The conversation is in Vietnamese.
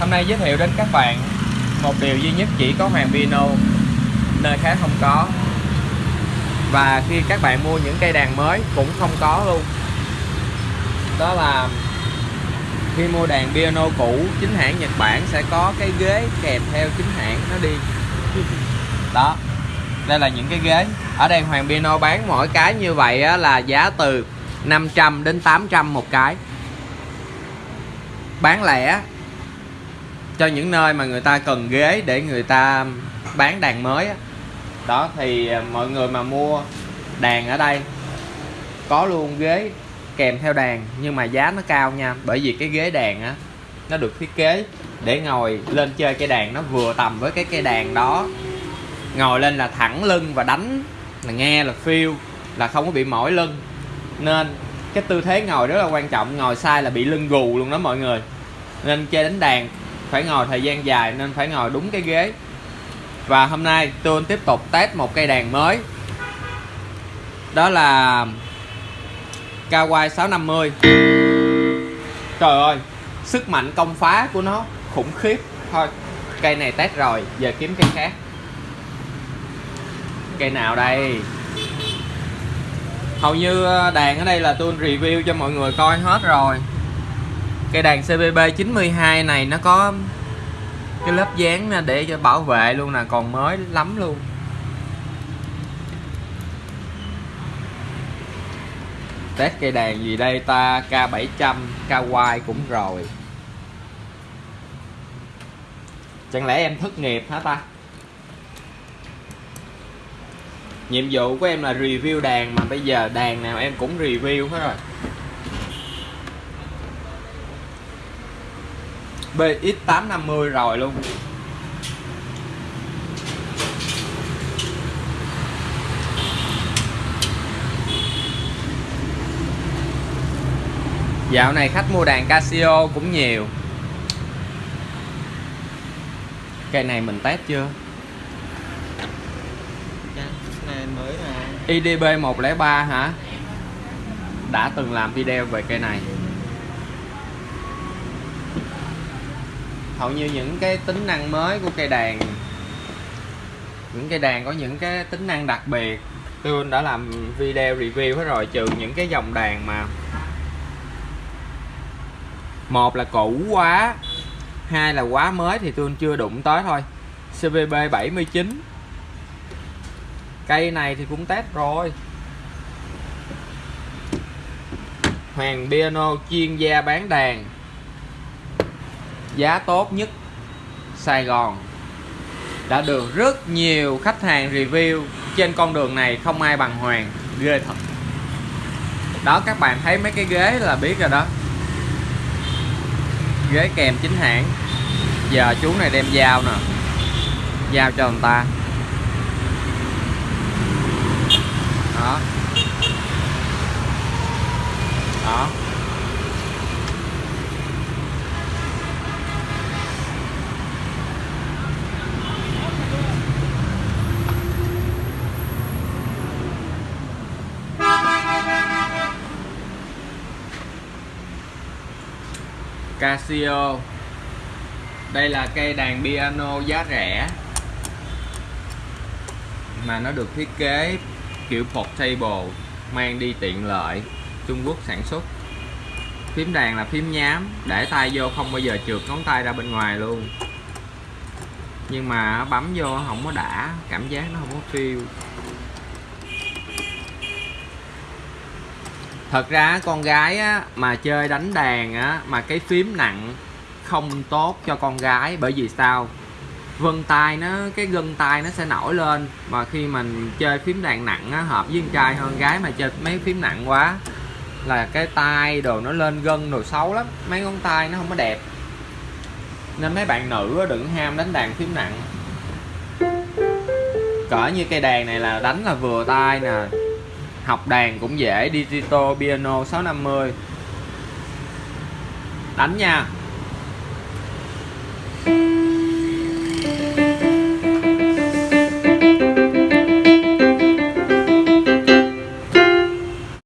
hôm nay giới thiệu đến các bạn một điều duy nhất chỉ có Hoàng Piano nơi khác không có. Và khi các bạn mua những cây đàn mới cũng không có luôn. Đó là khi mua đàn piano cũ chính hãng Nhật Bản sẽ có cái ghế kèm theo chính hãng nó đi. Đó đây là những cái ghế. Ở đây Hoàng Piano bán mỗi cái như vậy á, là giá từ 500 đến 800 một cái. Bán lẻ cho những nơi mà người ta cần ghế để người ta bán đàn mới á. đó, thì à, mọi người mà mua đàn ở đây, có luôn ghế kèm theo đàn, nhưng mà giá nó cao nha, bởi vì cái ghế đàn á, nó được thiết kế để ngồi lên chơi cây đàn nó vừa tầm với cái cây đàn đó. Ngồi lên là thẳng lưng và đánh, là nghe, là feel, là không có bị mỏi lưng. Nên cái tư thế ngồi rất là quan trọng, ngồi sai là bị lưng gù luôn đó mọi người. Nên chơi đánh đàn phải ngồi thời gian dài nên phải ngồi đúng cái ghế. Và hôm nay tôi tiếp tục test một cây đàn mới. Đó là Kawai 650 Trời ơi, Sức mạnh công phá của nó khủng khiếp. Thôi, cây này test rồi, Giờ kiếm cây khác. Cây nào đây? Hầu như ờ, đàn ở đây là tôi review cho mọi người coi hết rồi. Cây đàn CBB 92 này nó có cái lớp dán để cho bảo vệ luôn nè, còn mới lắm luôn. Test cây đàn gì đây ta? K700 Kawai cũng rồi. Chẳng lẽ em thất nghiệp hả ta? Nhiệm vụ của em là review đàn mà bây giờ đàn nào em cũng review hết rồi. BX850 rồi luôn Dạo này khách mua đàn Casio cũng nhiều Cây này mình test chưa? Cái này mới mà IDB 103 hả? Đã từng làm video về cây này Hầu như những cái tính năng mới của cây đàn, Những cây đàn có những cái tính năng đặc biệt. Tôi đã làm video review hết rồi, Trừ những cái dòng đàn mà một là cũ quá, hai là quá mới thì tôi chưa đụng tới thôi. CVB 79 cây này thì cũng test rồi. Hoàng Piano chuyên gia bán đàn giá tốt nhất Sài Gòn. Đã được rất nhiều khách hàng review. Trên con đường này không ai bằng Hoàng. Ghê thật. Đó, các bạn thấy mấy cái ghế là biết rồi đó. Ghế kèm chính hãng. Giờ chú này đem dao nè. Giao cho người ta. Đó. Đó. Casio. Đây là cây đàn piano giá rẻ mà nó được thiết kế kiểu portable, mang đi tiện lợi, Trung Quốc sản xuất. Phím đàn là phím nhám, để tay vô không bao giờ trượt ngón tay ra bên ngoài luôn. Nhưng mà bấm vô không có đã, cảm giác nó không có feel. Thật ra con gái á, mà chơi đánh đàn á, mà cái phím nặng không tốt cho con gái bởi vì sao? Vân tay nó cái gân tay nó sẽ nổi lên mà khi mình chơi phím đàn nặng á, hợp với con trai hơn gái mà chơi mấy phím nặng quá là cái tay đồ nó lên gân đồ xấu lắm. Mấy ngón tay nó không có đẹp. Nên mấy bạn nữ đừng ham đánh đàn phím nặng. Cỡ như cây đàn này là đánh là vừa tay nè học đàn cũng dễ digital piano 650 đánh nha.